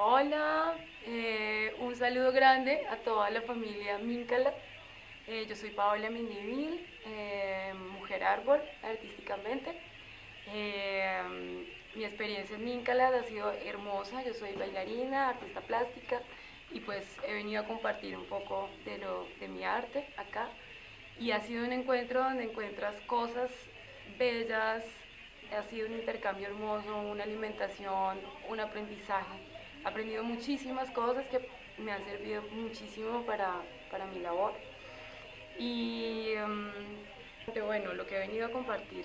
Hola, eh, un saludo grande a toda la familia Míncala. Eh, yo soy Paola Mendivil, eh, mujer árbol artísticamente. mi experiencia en Míncala ha sido hermosa, yo soy bailarina, artista plástica y pues he venido a compartir un poco de, lo, de mi arte acá y ha sido un encuentro donde encuentras cosas bellas, ha sido un intercambio hermoso, una alimentación, un aprendizaje aprendido muchísimas cosas que me han servido muchísimo para, para mi labor. Y em, bueno, lo que he venido a compartir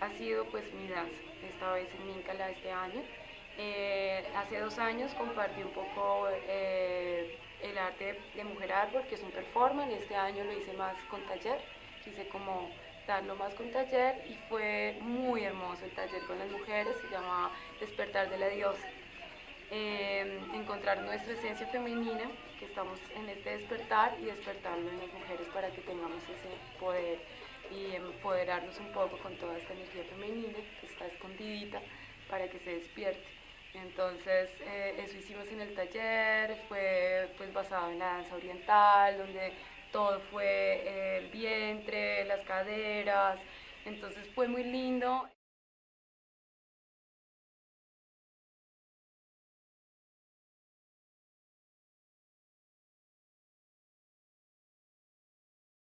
ha sido pues mi danza, esta vez en Míncala este año. Eh, hace dos años compartí un poco eh, el arte de Mujer Árbol, que es un performance, este año lo hice más con taller, quise como darlo más con taller y fue muy hermoso el taller con las mujeres, se llama Despertar de la Diosa. Em, encontrar nuestra esencia femenina, que estamos en este despertar y despertarlo en las mujeres para que tengamos ese poder y empoderarnos un poco con toda esta energía femenina que está escondidita para que se despierte. Entonces eh, eso hicimos en el taller, fue pues basado en la danza oriental, donde todo fue el vientre, las caderas, entonces fue muy lindo.